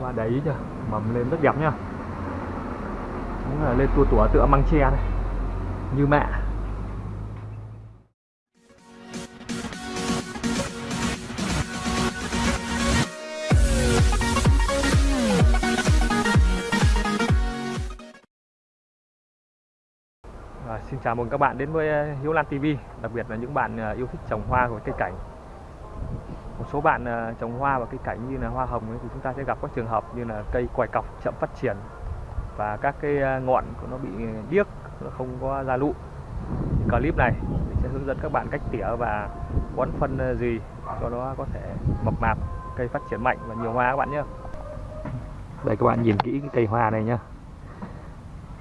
và để ý chưa? Mầm lên rất đẹp nhá. Đúng là lên tua tủa tựa măng tre này như mẹ. À, xin chào mừng các bạn đến với ờ, Hiếu Lan TV đặc biệt là những bạn ờ, yêu thích trồng hoa và cây cảnh một số bạn ờ, trồng hoa và cây cảnh như là hoa hồng ấy, thì chúng ta sẽ gặp các trường hợp như là cây quài cọc chậm phát triển và các cái ờ, ngọn của nó bị điếc nó không có ra lụ. Thì clip này mình sẽ hướng dẫn các bạn cách tỉa và bón phân ờ, gì cho nó có thể mập mạp cây phát triển mạnh và nhiều hoa các bạn nhé. Đây các bạn nhìn kỹ cái cây hoa này nhá.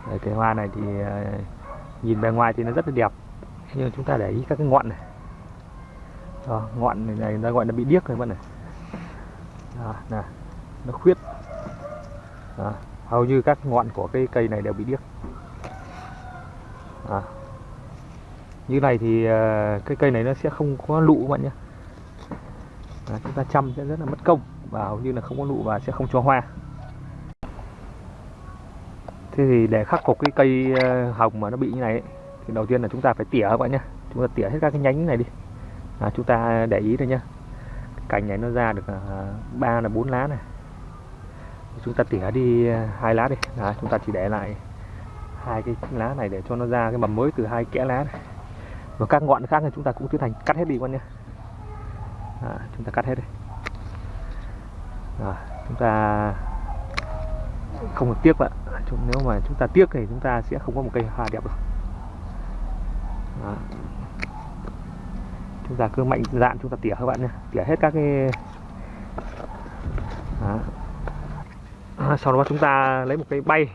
Đây, cây hoa này thì nhìn bề ngoài thì nó rất là đẹp. Nhưng chúng ta để ý các cái ngọn này. Ờ, đó, ngọn này, này ta gọi là bị điếc rồi bạn này. Đó, nè nó khuyết. Đó, hầu như các ngọn của cái cây này đều bị điếc. Đó. như này thì ờ, cái cây này nó sẽ không có lụ các bạn nhé. Đó, chúng ta chăm sẽ rất là mất công và hầu như là không có lụ và sẽ không cho hoa. Thế thì để khắc phục cái cây ờ, hồng mà nó bị như này ấy, thì đầu tiên là chúng ta phải tỉa các bạn nhé. Chúng ta tỉa hết các cái nhánh này đi à, chúng ta để ý thôi nhá. Cành này nó ra được à, ba là bốn lá này. Chúng ta tỉa đi à, hai lá đi. À, chúng ta chỉ để lại hai cái lá này để cho nó ra cái mầm mới từ hai kẽ lá này. Và các ngọn khác thì chúng ta cũng tiến hành cắt hết đi con nhé à, chúng ta cắt hết đi. À, chúng ta không được tiếc vậy nếu mà chúng ta tiếc thì chúng ta sẽ không có một cây hoa đẹp đâu chúng ta cứ mạnh dạn chúng ta tỉa các bạn nhé. Tỉa hết các cái Đó. À, sau đó chúng ta lấy một cái bay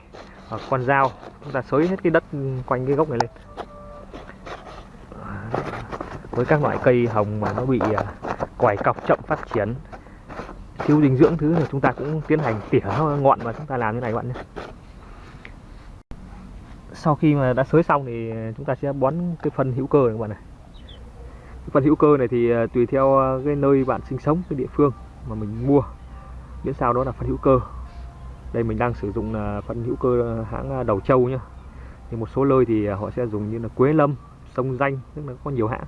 và con dao. Chúng ta xới hết cái đất quanh cái gốc này lên. Đó. với các loại cây hồng mà nó bị à, quải cọc chậm phát triển, thiếu dinh dưỡng thứ thì chúng ta cũng tiến hành tỉa ngọn và chúng ta làm như này các bạn nhé. Sau khi mà đã xới xong thì chúng ta sẽ bón cái phân hữu cơ này các bạn này cái phân hữu cơ này thì ờ, tùy theo ờ, cái nơi bạn sinh sống cái địa phương mà mình mua. Miễn sao đó là phân hữu cơ. Đây mình đang sử dụng ờ, là phân hữu cơ hãng đầu châu nhá. Thì một số nơi thì họ sẽ dùng như là quế lâm sông danh tức là có nhiều hãng.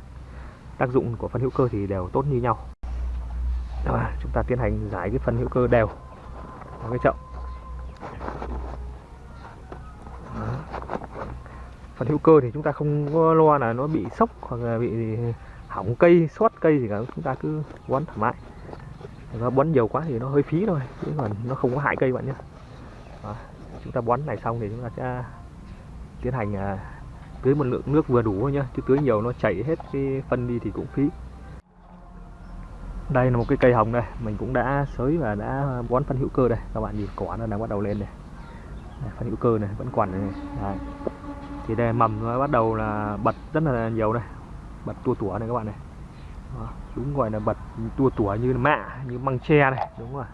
Tác dụng của phân hữu cơ thì đều tốt như nhau. Đó, chúng ta tiến hành giải cái phân hữu cơ đều vào cái chậu. Phần hữu cơ thì chúng ta không có lo là nó bị sốc hoặc là bị hỏng cây sót cây thì cả chúng ta cứ bón thoải mái nó bón nhiều quá thì nó hơi phí thôi chứ còn nó không có hại cây bạn nhé. Đó. chúng ta bón này xong thì chúng ta sẽ tiến hành à, tưới một lượng nước vừa đủ thôi nhá chứ tưới nhiều nó chảy hết cái phân đi thì cũng phí. Đây là một cái cây hồng đây mình cũng đã xới và đã bón phân hữu cơ đây. Các bạn nhìn cỏ nó đang bắt đầu lên này. Đây, phân hữu cơ này vẫn còn này. Đấy. thì đây mầm nó bắt đầu là bật rất là nhiều đây bật tua tủa này các bạn này. Đó, đúng gọi là bật tua tủa như mạ như măng tre này đúng rồi.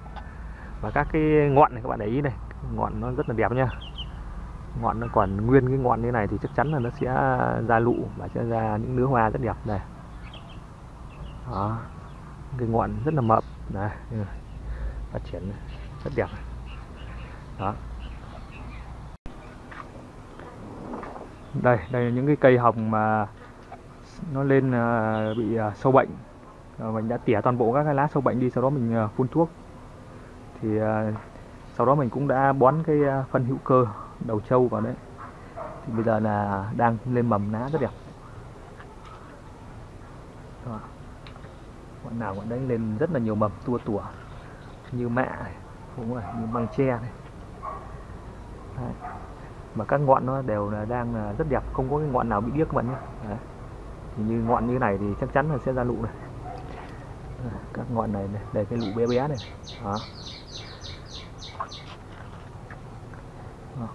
Và các cái ngọn này các bạn để ý này ngọn nó rất là đẹp nha. Ngọn nó còn nguyên cái ngọn như này thì chắc chắn là nó sẽ ra lụ và sẽ ra những nứa hoa rất đẹp này. Đó cái ngọn rất là mập này ừ, phát triển rất đẹp. Đó. Đây đây là những cái cây hồng mà nó lên à, bị à, sâu bệnh. À, mình đã tỉa toàn bộ các cái lá sâu bệnh đi sau đó mình phun thuốc. Thì sau đó mình cũng đã bón cái phân hữu cơ đầu trâu vào đấy. Thì bây giờ là đang lên mầm lá rất đẹp. Đó. Ngọn nào ngọn đấy lên rất là nhiều mầm tua tủa. Như mạ này, đúng rồi, như măng tre này. Đấy. mà các ngọn nó đều là đang rất đẹp không có cái ngọn nào bị điếc các bạn nhé. Đấy thì như ngọn như này thì chắc chắn là sẽ ra lụ này. Các ngọn này, này đây cái lụ bé bé này. Đó.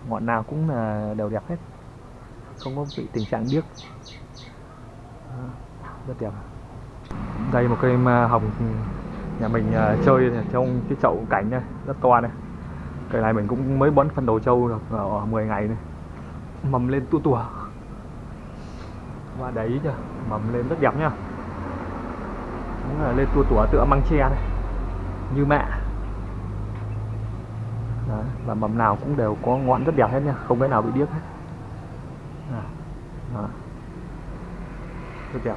Ngọn nào cũng là đều đẹp hết. Không có bị tình trạng điếc. Đó, rất đẹp. Đây một cây ma hồng nhà mình à, chơi trong cái chậu cảnh này rất to này. Cây này mình cũng mới bón phân đầu trâu được à, ở 10 ngày này. Mầm lên tua tủa và đấy chưa? Mầm lên rất đẹp nhá. Đúng là lên tua tủa tựa măng tre này như mẹ. Đấy, và mầm nào cũng đều có ngọn rất đẹp hết nha không cái nào bị điếc hết. À, à. rất đẹp.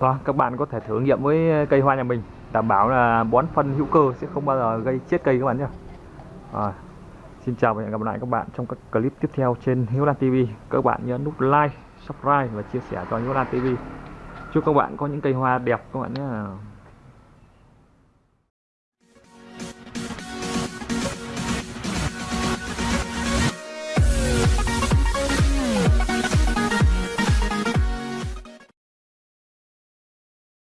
Đó, các bạn có thể thử nghiệm với cây hoa nhà mình đảm bảo là bón phân hữu cơ sẽ không bao giờ gây chết cây các bạn nhé. À, Xin chào và hẹn gặp lại các bạn trong các clip tiếp theo trên Hiếu Lan TV các bạn nhớ nút like subscribe và chia sẻ cho Hiếu Lan TV chúc các bạn có những cây hoa đẹp các bạn nhé.